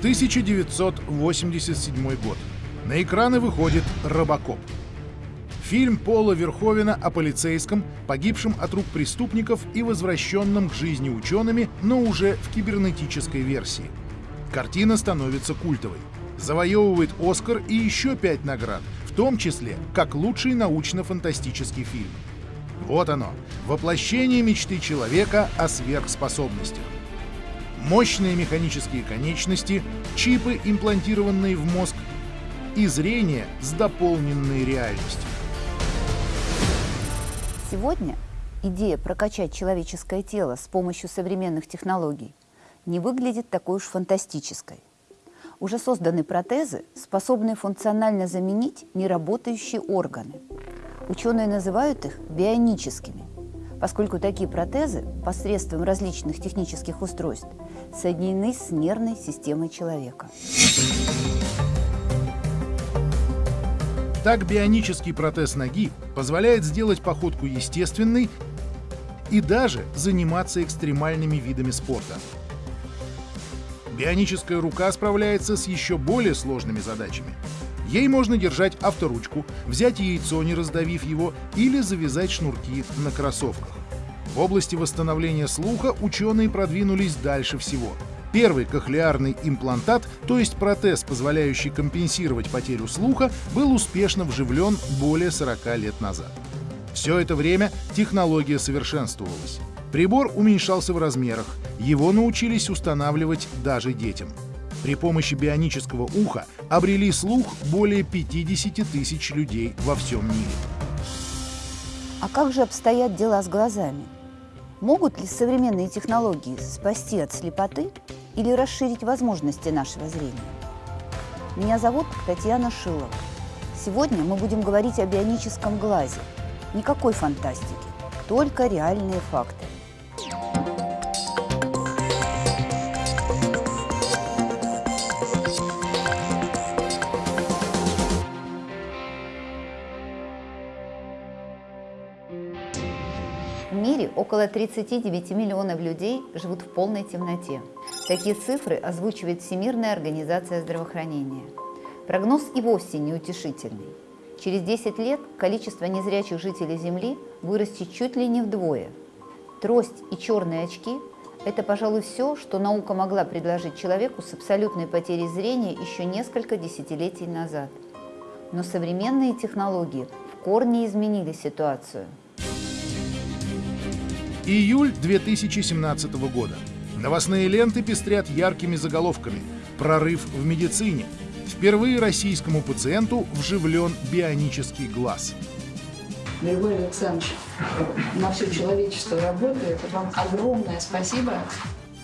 1987 год. На экраны выходит «Робокоп». Фильм Пола Верховена о полицейском, погибшем от рук преступников и возвращенном к жизни учеными, но уже в кибернетической версии. Картина становится культовой. Завоевывает «Оскар» и еще пять наград, в том числе как лучший научно-фантастический фильм. Вот оно, воплощение мечты человека о сверхспособностях. Мощные механические конечности, чипы, имплантированные в мозг, и зрение с дополненной реальностью. Сегодня идея прокачать человеческое тело с помощью современных технологий не выглядит такой уж фантастической. Уже созданы протезы, способные функционально заменить неработающие органы. Ученые называют их бионическими, поскольку такие протезы посредством различных технических устройств соединены с нервной системой человека. Так бионический протез ноги позволяет сделать походку естественной и даже заниматься экстремальными видами спорта. Бионическая рука справляется с еще более сложными задачами. Ей можно держать авторучку, взять яйцо, не раздавив его, или завязать шнурки на кроссовках. В области восстановления слуха ученые продвинулись дальше всего — Первый кохлеарный имплантат, то есть протез, позволяющий компенсировать потерю слуха, был успешно вживлен более 40 лет назад. Все это время технология совершенствовалась. Прибор уменьшался в размерах, его научились устанавливать даже детям. При помощи бионического уха обрели слух более 50 тысяч людей во всем мире. А как же обстоят дела с глазами? Могут ли современные технологии спасти от слепоты или расширить возможности нашего зрения. Меня зовут Татьяна Шилова. Сегодня мы будем говорить о бионическом глазе. Никакой фантастики, только реальные факты. Около 39 миллионов людей живут в полной темноте. Такие цифры озвучивает Всемирная организация здравоохранения. Прогноз и вовсе неутешительный. Через 10 лет количество незрячих жителей Земли вырастет чуть ли не вдвое. Трость и черные очки – это, пожалуй, все, что наука могла предложить человеку с абсолютной потерей зрения еще несколько десятилетий назад. Но современные технологии в корне изменили ситуацию. Июль 2017 года. Новостные ленты пестрят яркими заголовками «Прорыв в медицине». Впервые российскому пациенту вживлен бионический глаз. Григорий Александрович, на все человечество работает. Вам огромное спасибо.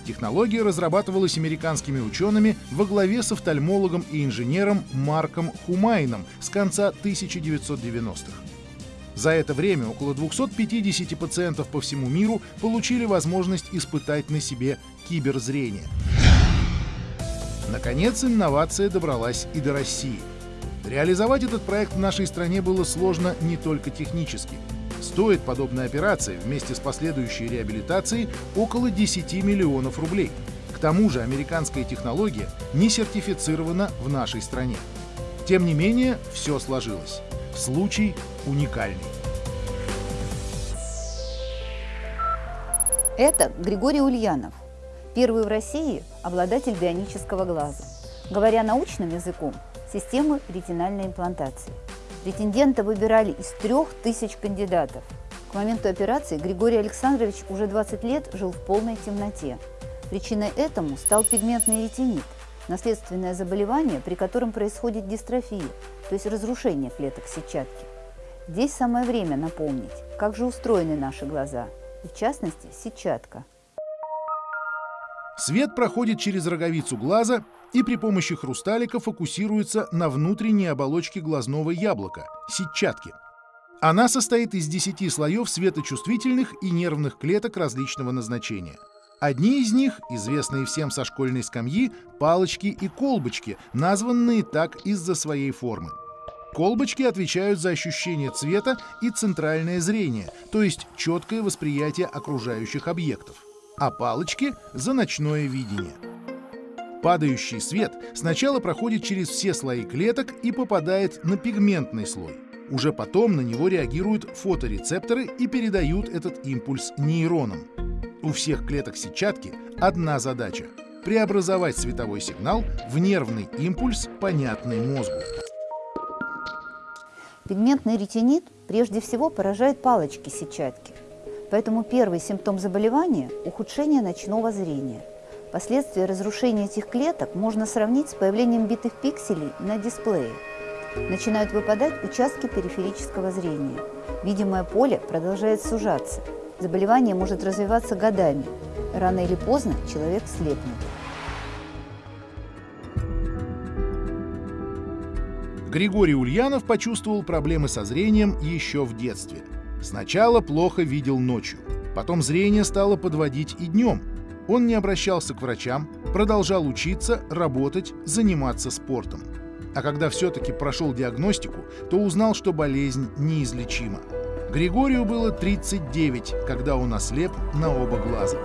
Технология разрабатывалась американскими учеными во главе с офтальмологом и инженером Марком Хумайном с конца 1990-х. За это время около 250 пациентов по всему миру получили возможность испытать на себе киберзрение. Наконец, инновация добралась и до России. Реализовать этот проект в нашей стране было сложно не только технически. Стоит подобная операция вместе с последующей реабилитацией около 10 миллионов рублей. К тому же американская технология не сертифицирована в нашей стране. Тем не менее, все сложилось. Случай уникальный. Это Григорий Ульянов, первый в России обладатель бионического глаза. Говоря научным языком, системы ретинальной имплантации. Претендента выбирали из трех тысяч кандидатов. К моменту операции Григорий Александрович уже 20 лет жил в полной темноте. Причиной этому стал пигментный ретинит, наследственное заболевание, при котором происходит дистрофия, то есть разрушение клеток сетчатки. Здесь самое время напомнить, как же устроены наши глаза, и в частности сетчатка. Свет проходит через роговицу глаза и при помощи хрусталика фокусируется на внутренней оболочке глазного яблока – сетчатки. Она состоит из 10 слоев светочувствительных и нервных клеток различного назначения – Одни из них, известные всем со школьной скамьи, палочки и колбочки, названные так из-за своей формы. Колбочки отвечают за ощущение цвета и центральное зрение, то есть четкое восприятие окружающих объектов, а палочки — за ночное видение. Падающий свет сначала проходит через все слои клеток и попадает на пигментный слой. Уже потом на него реагируют фоторецепторы и передают этот импульс нейронам. У всех клеток сетчатки одна задача – преобразовать световой сигнал в нервный импульс, понятный мозгу. Пигментный ретинит прежде всего поражает палочки сетчатки. Поэтому первый симптом заболевания – ухудшение ночного зрения. Последствия разрушения этих клеток можно сравнить с появлением битых пикселей на дисплее. Начинают выпадать участки периферического зрения. Видимое поле продолжает сужаться. Заболевание может развиваться годами. Рано или поздно человек слепнет. Григорий Ульянов почувствовал проблемы со зрением еще в детстве. Сначала плохо видел ночью, потом зрение стало подводить и днем. Он не обращался к врачам, продолжал учиться, работать, заниматься спортом. А когда все-таки прошел диагностику, то узнал, что болезнь неизлечима. Григорию было 39, когда он ослеп на оба глаза.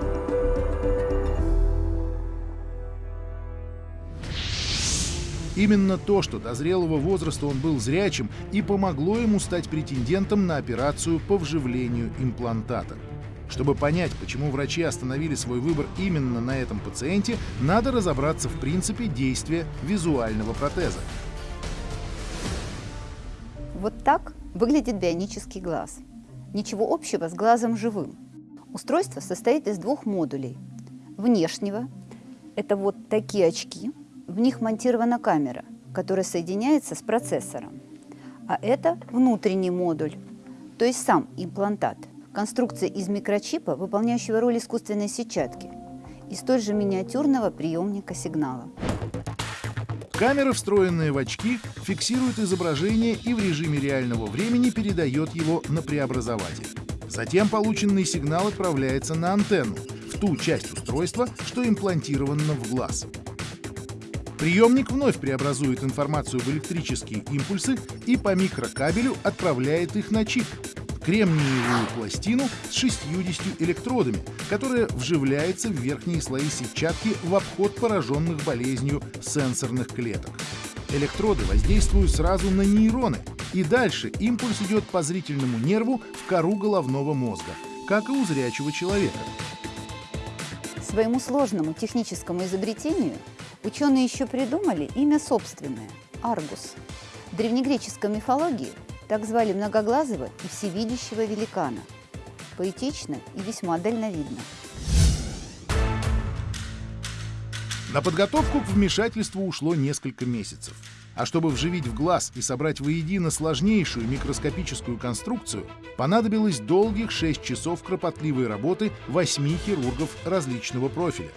Именно то, что до зрелого возраста он был зрячим, и помогло ему стать претендентом на операцию по вживлению имплантата. Чтобы понять, почему врачи остановили свой выбор именно на этом пациенте, надо разобраться в принципе действия визуального протеза. Вот так выглядит бионический глаз. Ничего общего с глазом живым. Устройство состоит из двух модулей. Внешнего – это вот такие очки, в них монтирована камера, которая соединяется с процессором. А это внутренний модуль, то есть сам имплантат. Конструкция из микрочипа, выполняющего роль искусственной сетчатки, и столь же миниатюрного приемника сигнала. Камера, встроенная в очки, фиксирует изображение и в режиме реального времени передает его на преобразователь. Затем полученный сигнал отправляется на антенну, в ту часть устройства, что имплантировано в глаз. Приемник вновь преобразует информацию в электрические импульсы и по микрокабелю отправляет их на чип, кремниевую пластину с 60 электродами, которая вживляется в верхние слои сетчатки в обход пораженных болезнью сенсорных клеток. Электроды воздействуют сразу на нейроны, и дальше импульс идет по зрительному нерву в кору головного мозга, как и у зрячего человека. Своему сложному техническому изобретению Ученые еще придумали имя собственное – Аргус. В древнегреческой мифологии так звали многоглазого и всевидящего великана. Поэтично и весьма дальновидно. На подготовку к вмешательству ушло несколько месяцев. А чтобы вживить в глаз и собрать воедино сложнейшую микроскопическую конструкцию, понадобилось долгих 6 часов кропотливой работы 8 хирургов различного профиля.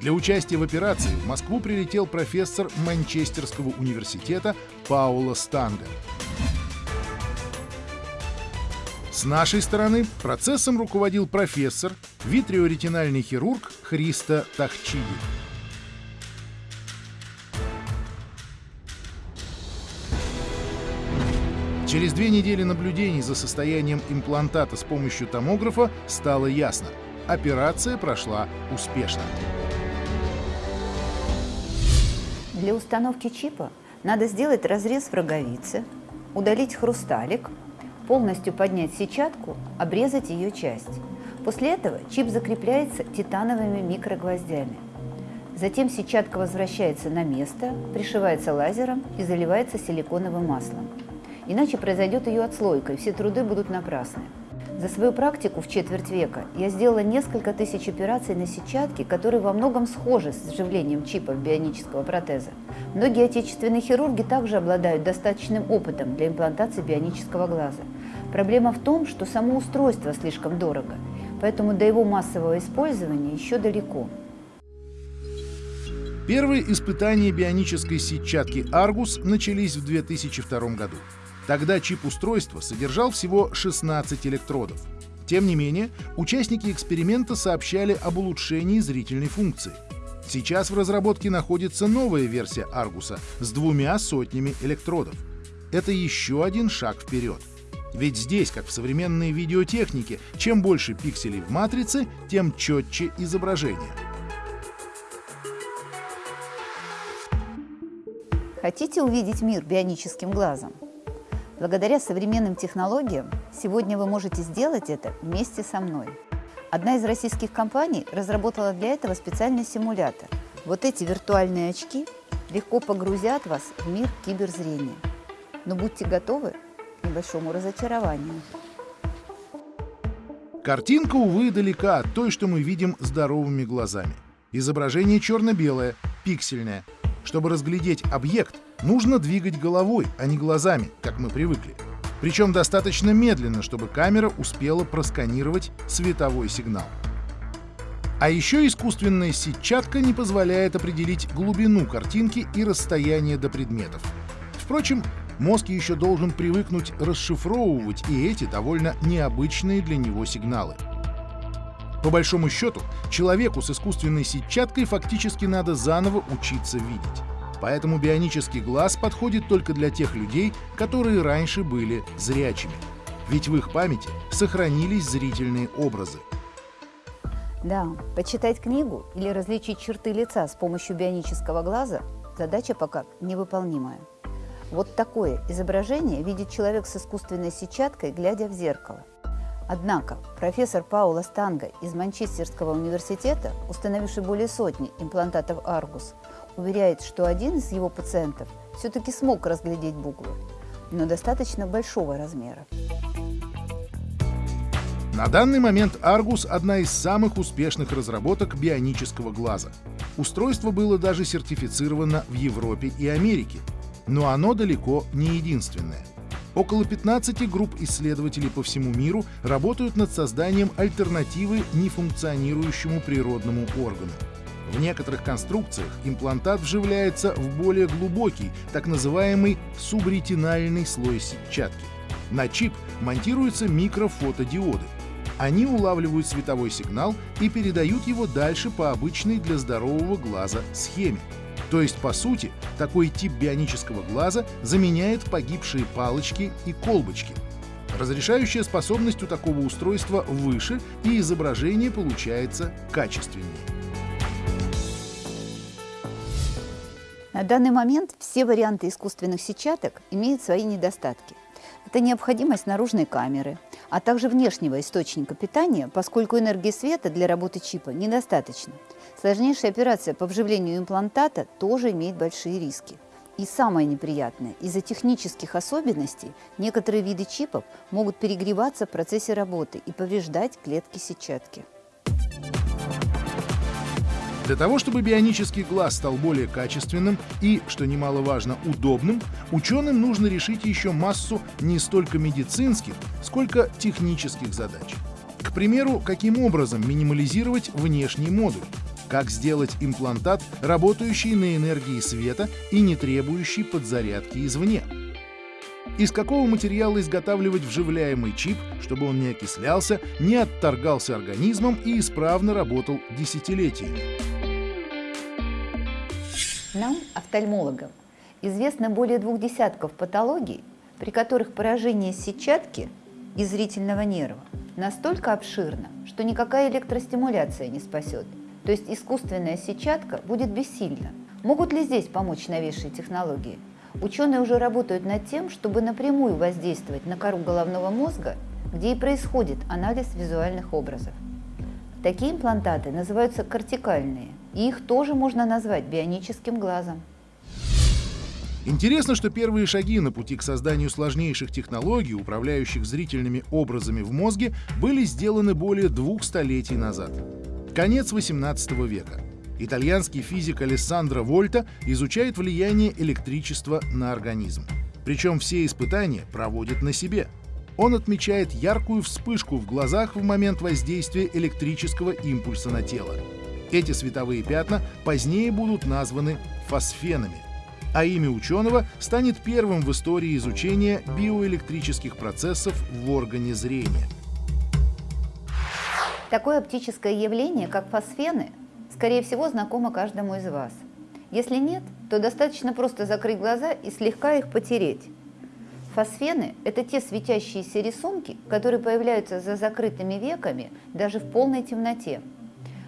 Для участия в операции в Москву прилетел профессор Манчестерского университета Паула Станга. С нашей стороны процессом руководил профессор, витриоретинальный хирург Христа Тахчиди. Через две недели наблюдений за состоянием имплантата с помощью томографа стало ясно – операция прошла успешно. Для установки чипа надо сделать разрез в роговице, удалить хрусталик, полностью поднять сетчатку, обрезать ее часть. После этого чип закрепляется титановыми микрогвоздями. Затем сетчатка возвращается на место, пришивается лазером и заливается силиконовым маслом. Иначе произойдет ее отслойка, и все труды будут напрасны. За свою практику в четверть века я сделала несколько тысяч операций на сетчатке, которые во многом схожи с вживлением чипов бионического протеза. Многие отечественные хирурги также обладают достаточным опытом для имплантации бионического глаза. Проблема в том, что само устройство слишком дорого, поэтому до его массового использования еще далеко. Первые испытания бионической сетчатки Argus начались в 2002 году. Тогда чип устройства содержал всего 16 электродов. Тем не менее, участники эксперимента сообщали об улучшении зрительной функции. Сейчас в разработке находится новая версия Аргуса с двумя сотнями электродов. Это еще один шаг вперед. Ведь здесь, как в современной видеотехнике, чем больше пикселей в матрице, тем четче изображение. Хотите увидеть мир бионическим глазом? Благодаря современным технологиям сегодня вы можете сделать это вместе со мной. Одна из российских компаний разработала для этого специальный симулятор. Вот эти виртуальные очки легко погрузят вас в мир киберзрения. Но будьте готовы к небольшому разочарованию. Картинка, увы, далека от той, что мы видим здоровыми глазами. Изображение черно-белое, пиксельное. Чтобы разглядеть объект, нужно двигать головой, а не глазами, как мы привыкли. Причем достаточно медленно, чтобы камера успела просканировать световой сигнал. А еще искусственная сетчатка не позволяет определить глубину картинки и расстояние до предметов. Впрочем, мозг еще должен привыкнуть расшифровывать и эти довольно необычные для него сигналы. По большому счету, человеку с искусственной сетчаткой фактически надо заново учиться видеть. Поэтому бионический глаз подходит только для тех людей, которые раньше были зрячими. Ведь в их памяти сохранились зрительные образы. Да, почитать книгу или различить черты лица с помощью бионического глаза – задача пока невыполнимая. Вот такое изображение видит человек с искусственной сетчаткой, глядя в зеркало. Однако профессор Паула Станга из Манчестерского университета, установивший более сотни имплантатов Аргус, уверяет, что один из его пациентов все-таки смог разглядеть буквы, но достаточно большого размера. На данный момент Argus – одна из самых успешных разработок бионического глаза. Устройство было даже сертифицировано в Европе и Америке. Но оно далеко не единственное. Около 15 групп исследователей по всему миру работают над созданием альтернативы нефункционирующему природному органу. В некоторых конструкциях имплантат вживляется в более глубокий, так называемый субретинальный слой сетчатки. На чип монтируются микрофотодиоды. Они улавливают световой сигнал и передают его дальше по обычной для здорового глаза схеме. То есть, по сути, такой тип бионического глаза заменяет погибшие палочки и колбочки. Разрешающая способность у такого устройства выше, и изображение получается качественнее. На данный момент все варианты искусственных сетчаток имеют свои недостатки. Это необходимость наружной камеры, а также внешнего источника питания, поскольку энергии света для работы чипа недостаточно. Сложнейшая операция по вживлению имплантата тоже имеет большие риски. И самое неприятное, из-за технических особенностей некоторые виды чипов могут перегреваться в процессе работы и повреждать клетки сетчатки. Для того, чтобы бионический глаз стал более качественным и, что немаловажно, удобным, ученым нужно решить еще массу не столько медицинских, сколько технических задач. К примеру, каким образом минимализировать внешний модуль, как сделать имплантат, работающий на энергии света и не требующий подзарядки извне. Из какого материала изготавливать вживляемый чип, чтобы он не окислялся, не отторгался организмом и исправно работал десятилетиями. Нам, офтальмологам, известно более двух десятков патологий, при которых поражение сетчатки и зрительного нерва настолько обширно, что никакая электростимуляция не спасет. То есть искусственная сетчатка будет бессильна. Могут ли здесь помочь новейшие технологии? Ученые уже работают над тем, чтобы напрямую воздействовать на кору головного мозга, где и происходит анализ визуальных образов. Такие имплантаты называются кортикальные – и их тоже можно назвать бионическим глазом. Интересно, что первые шаги на пути к созданию сложнейших технологий, управляющих зрительными образами в мозге, были сделаны более двух столетий назад. Конец 18 века. Итальянский физик Алессандро Вольта изучает влияние электричества на организм. Причем все испытания проводит на себе. Он отмечает яркую вспышку в глазах в момент воздействия электрического импульса на тело. Эти световые пятна позднее будут названы фосфенами, а имя ученого станет первым в истории изучения биоэлектрических процессов в органе зрения. Такое оптическое явление, как фосфены, скорее всего, знакомо каждому из вас. Если нет, то достаточно просто закрыть глаза и слегка их потереть. Фосфены – это те светящиеся рисунки, которые появляются за закрытыми веками даже в полной темноте –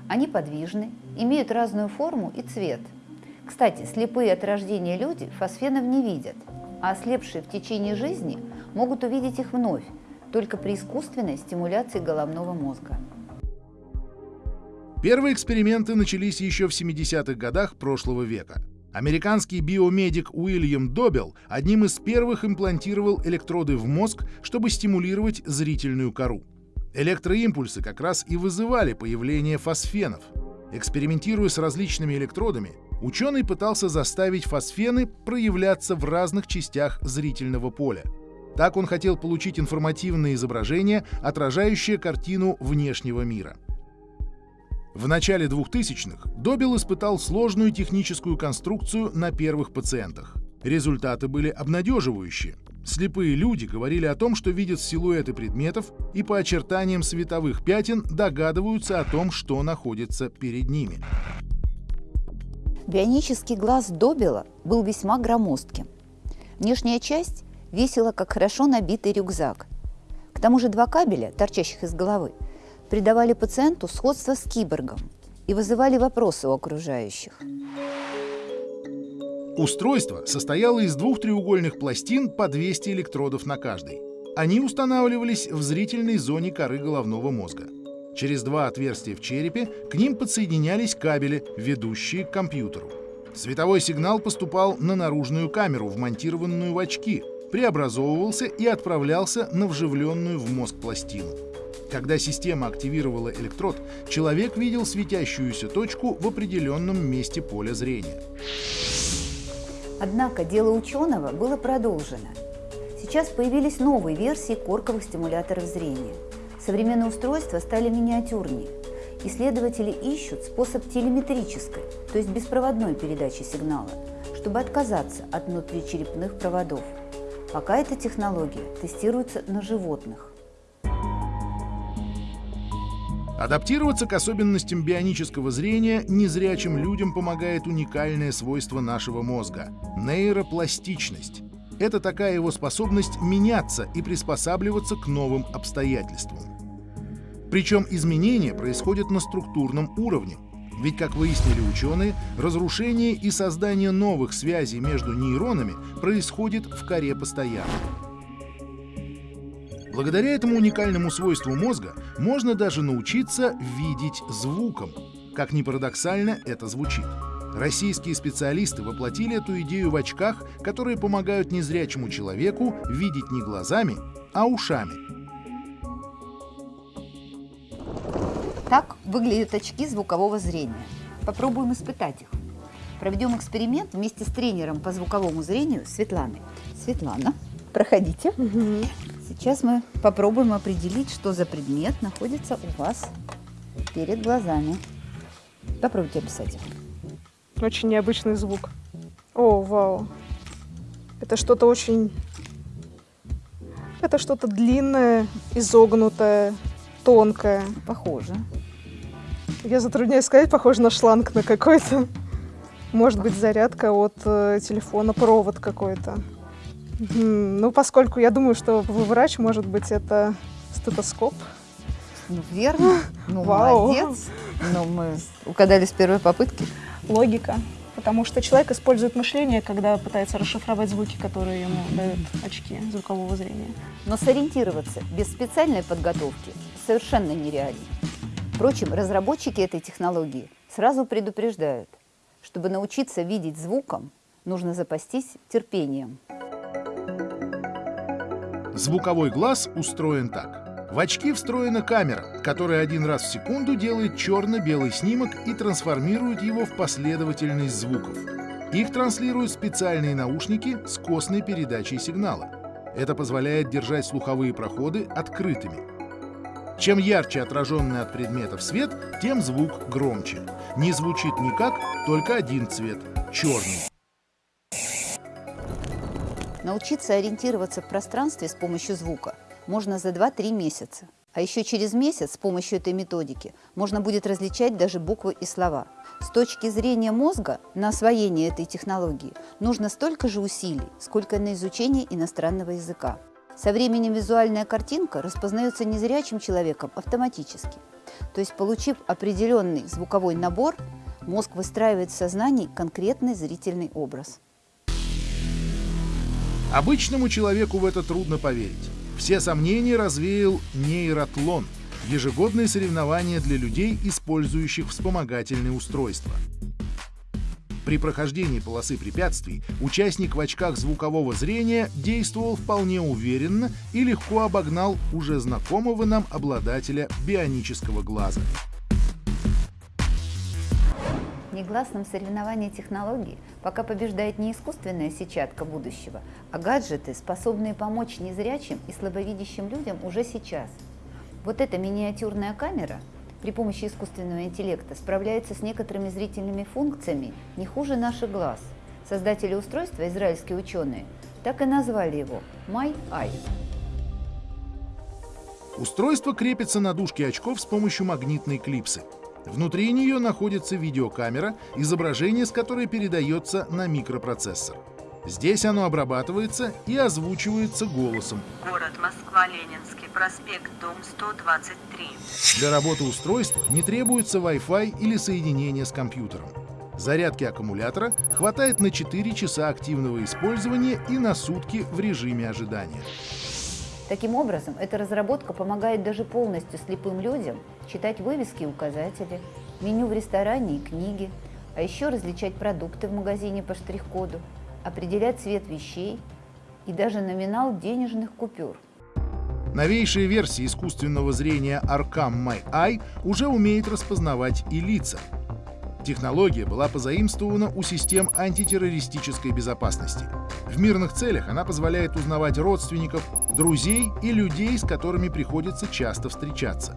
они подвижны, имеют разную форму и цвет. Кстати, слепые от рождения люди фосфенов не видят, а ослепшие в течение жизни могут увидеть их вновь, только при искусственной стимуляции головного мозга. Первые эксперименты начались еще в 70-х годах прошлого века. Американский биомедик Уильям Добел одним из первых имплантировал электроды в мозг, чтобы стимулировать зрительную кору. Электроимпульсы как раз и вызывали появление фосфенов. Экспериментируя с различными электродами, ученый пытался заставить фосфены проявляться в разных частях зрительного поля. Так он хотел получить информативное изображение, отражающее картину внешнего мира. В начале 2000-х Добел испытал сложную техническую конструкцию на первых пациентах. Результаты были обнадеживающие. Слепые люди говорили о том, что видят силуэты предметов и по очертаниям световых пятен догадываются о том, что находится перед ними. Бионический глаз Добела был весьма громоздким. Внешняя часть весила, как хорошо набитый рюкзак. К тому же два кабеля, торчащих из головы, придавали пациенту сходство с киборгом и вызывали вопросы у окружающих. Устройство состояло из двух треугольных пластин по 200 электродов на каждой. Они устанавливались в зрительной зоне коры головного мозга. Через два отверстия в черепе к ним подсоединялись кабели, ведущие к компьютеру. Световой сигнал поступал на наружную камеру, вмонтированную в очки, преобразовывался и отправлялся на вживленную в мозг пластину. Когда система активировала электрод, человек видел светящуюся точку в определенном месте поля зрения. Однако дело ученого было продолжено. Сейчас появились новые версии корковых стимуляторов зрения. Современные устройства стали миниатюрнее. Исследователи ищут способ телеметрической, то есть беспроводной передачи сигнала, чтобы отказаться от внутричерепных проводов. Пока эта технология тестируется на животных. Адаптироваться к особенностям бионического зрения незрячим людям помогает уникальное свойство нашего мозга – нейропластичность. Это такая его способность меняться и приспосабливаться к новым обстоятельствам. Причем изменения происходят на структурном уровне. Ведь, как выяснили ученые, разрушение и создание новых связей между нейронами происходит в коре постоянно. Благодаря этому уникальному свойству мозга можно даже научиться видеть звуком. Как ни парадоксально это звучит. Российские специалисты воплотили эту идею в очках, которые помогают незрячему человеку видеть не глазами, а ушами. Так выглядят очки звукового зрения. Попробуем испытать их. Проведем эксперимент вместе с тренером по звуковому зрению Светланой. Светлана, проходите. Угу. Сейчас мы попробуем определить, что за предмет находится у вас перед глазами. Попробуйте описать его. Очень необычный звук. О, вау. Это что-то очень... Это что-то длинное, изогнутое, тонкое. Похоже. Я затрудняюсь сказать, похоже на шланг на какой-то. Может быть, зарядка от э, телефона, провод какой-то. Ну, поскольку я думаю, что вы врач, может быть, это стетоскоп. Ну, верно. Ну, Вау. молодец. Ну, мы угадали с первой попытки. Логика. Потому что человек использует мышление, когда пытается расшифровать звуки, которые ему дают очки звукового зрения. Но сориентироваться без специальной подготовки совершенно нереально. Впрочем, разработчики этой технологии сразу предупреждают, чтобы научиться видеть звуком, нужно запастись терпением. Звуковой глаз устроен так. В очки встроена камера, которая один раз в секунду делает черно-белый снимок и трансформирует его в последовательность звуков. Их транслируют специальные наушники с костной передачей сигнала. Это позволяет держать слуховые проходы открытыми. Чем ярче отраженный от предметов свет, тем звук громче. Не звучит никак, только один цвет — черный. Научиться ориентироваться в пространстве с помощью звука можно за 2-3 месяца. А еще через месяц с помощью этой методики можно будет различать даже буквы и слова. С точки зрения мозга на освоение этой технологии нужно столько же усилий, сколько на изучение иностранного языка. Со временем визуальная картинка распознается незрячим человеком автоматически. То есть, получив определенный звуковой набор, Мозг выстраивает в сознании конкретный зрительный образ. Обычному человеку в это трудно поверить. Все сомнения развеял нейротлон – ежегодные соревнования для людей, использующих вспомогательные устройства. При прохождении полосы препятствий участник в очках звукового зрения действовал вполне уверенно и легко обогнал уже знакомого нам обладателя бионического глаза. Негласном соревновании технологий пока побеждает не искусственная сетчатка будущего, а гаджеты, способные помочь незрячим и слабовидящим людям уже сейчас. Вот эта миниатюрная камера – при помощи искусственного интеллекта справляется с некоторыми зрительными функциями не хуже наших глаз. Создатели устройства, израильские ученые, так и назвали его My Eye. Устройство крепится на дужке очков с помощью магнитной клипсы. Внутри нее находится видеокамера, изображение с которой передается на микропроцессор. Здесь оно обрабатывается и озвучивается голосом. Город Москва, Ленинский проспект, дом 123. Для работы устройства не требуется Wi-Fi или соединение с компьютером. Зарядки аккумулятора хватает на 4 часа активного использования и на сутки в режиме ожидания. Таким образом, эта разработка помогает даже полностью слепым людям читать вывески и указатели, меню в ресторане и книги, а еще различать продукты в магазине по штрих-коду, определять цвет вещей и даже номинал денежных купюр. Новейшая версия искусственного зрения Arcam My Eye уже умеет распознавать и лица. Технология была позаимствована у систем антитеррористической безопасности. В мирных целях она позволяет узнавать родственников, друзей и людей, с которыми приходится часто встречаться.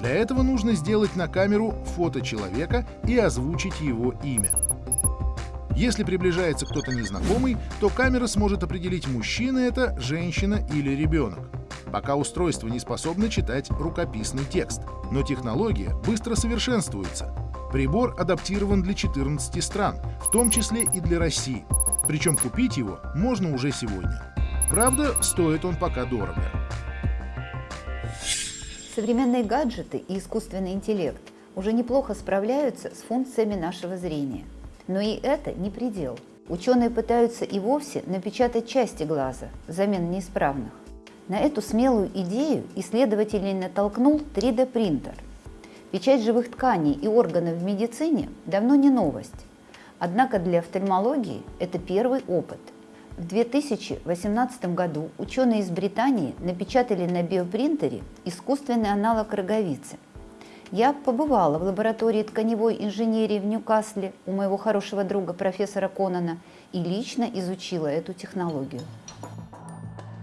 Для этого нужно сделать на камеру фото человека и озвучить его имя. Если приближается кто-то незнакомый, то камера сможет определить, мужчина это, женщина или ребенок. Пока устройство не способно читать рукописный текст, но технология быстро совершенствуется. Прибор адаптирован для 14 стран, в том числе и для России. Причем купить его можно уже сегодня. Правда, стоит он пока дорого. Современные гаджеты и искусственный интеллект уже неплохо справляются с функциями нашего зрения – но и это не предел. Ученые пытаются и вовсе напечатать части глаза взамен неисправных. На эту смелую идею исследователей натолкнул 3D-принтер. Печать живых тканей и органов в медицине давно не новость. Однако для офтальмологии это первый опыт. В 2018 году ученые из Британии напечатали на биопринтере искусственный аналог роговицы – я побывала в лаборатории тканевой инженерии в Ньюкасле у моего хорошего друга профессора Конана и лично изучила эту технологию.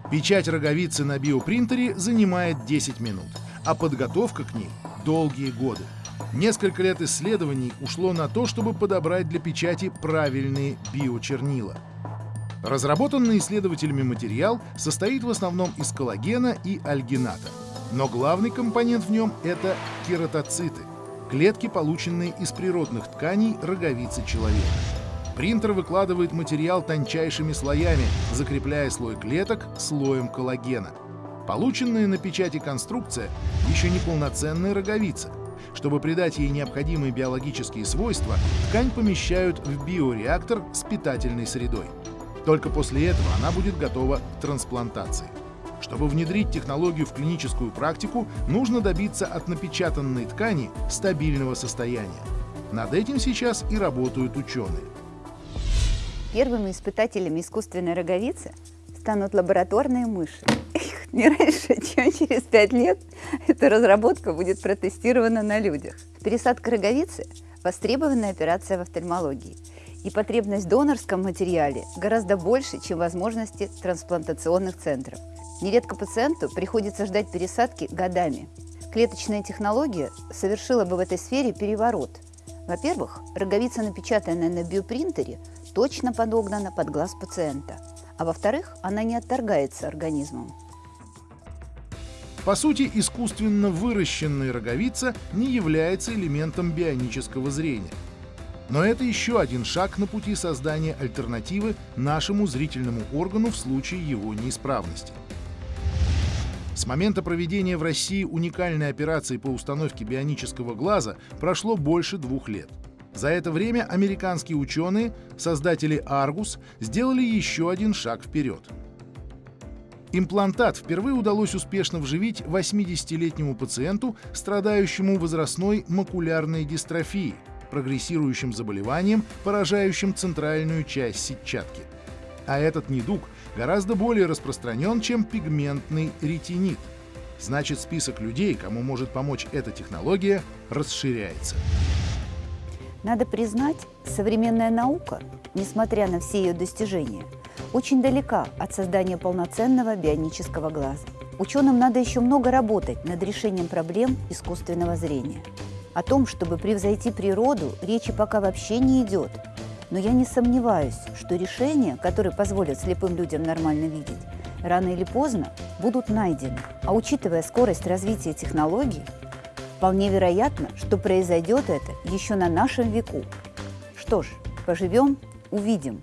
Печать роговицы на биопринтере занимает 10 минут, а подготовка к ней – долгие годы. Несколько лет исследований ушло на то, чтобы подобрать для печати правильные биочернила. Разработанный исследователями материал состоит в основном из коллагена и альгината – но главный компонент в нем – это кератоциты – клетки, полученные из природных тканей роговицы человека. Принтер выкладывает материал тончайшими слоями, закрепляя слой клеток слоем коллагена. Полученная на печати конструкция еще не полноценная роговица. Чтобы придать ей необходимые биологические свойства, ткань помещают в биореактор с питательной средой. Только после этого она будет готова к трансплантации. Чтобы внедрить технологию в клиническую практику, нужно добиться от напечатанной ткани стабильного состояния. Над этим сейчас и работают ученые. Первыми испытателями искусственной роговицы станут лабораторные мыши. Не раньше, чем через пять лет эта разработка будет протестирована на людях. Пересадка роговицы – востребованная операция в офтальмологии. И потребность в донорском материале гораздо больше, чем возможности трансплантационных центров – Нередко пациенту приходится ждать пересадки годами. Клеточная технология совершила бы в этой сфере переворот. Во-первых, роговица, напечатанная на биопринтере, точно подогнана под глаз пациента. А во-вторых, она не отторгается организмом. По сути, искусственно выращенная роговица не является элементом бионического зрения. Но это еще один шаг на пути создания альтернативы нашему зрительному органу в случае его неисправности – с момента проведения в России уникальной операции по установке бионического глаза прошло больше двух лет. За это время американские ученые, создатели Argus, сделали еще один шаг вперед. Имплантат впервые удалось успешно вживить 80-летнему пациенту, страдающему возрастной макулярной дистрофией, прогрессирующим заболеванием, поражающим центральную часть сетчатки. А этот недуг гораздо более распространен, чем пигментный ретинит. Значит, список людей, кому может помочь эта технология, расширяется. Надо признать, современная наука, несмотря на все ее достижения, очень далека от создания полноценного бионического глаза. Ученым надо еще много работать над решением проблем искусственного зрения. О том, чтобы превзойти природу, речи пока вообще не идет. Но я не сомневаюсь, что решения, которые позволят слепым людям нормально видеть, рано или поздно будут найдены. А учитывая скорость развития технологий, вполне вероятно, что произойдет это еще на нашем веку. Что ж, поживем, увидим.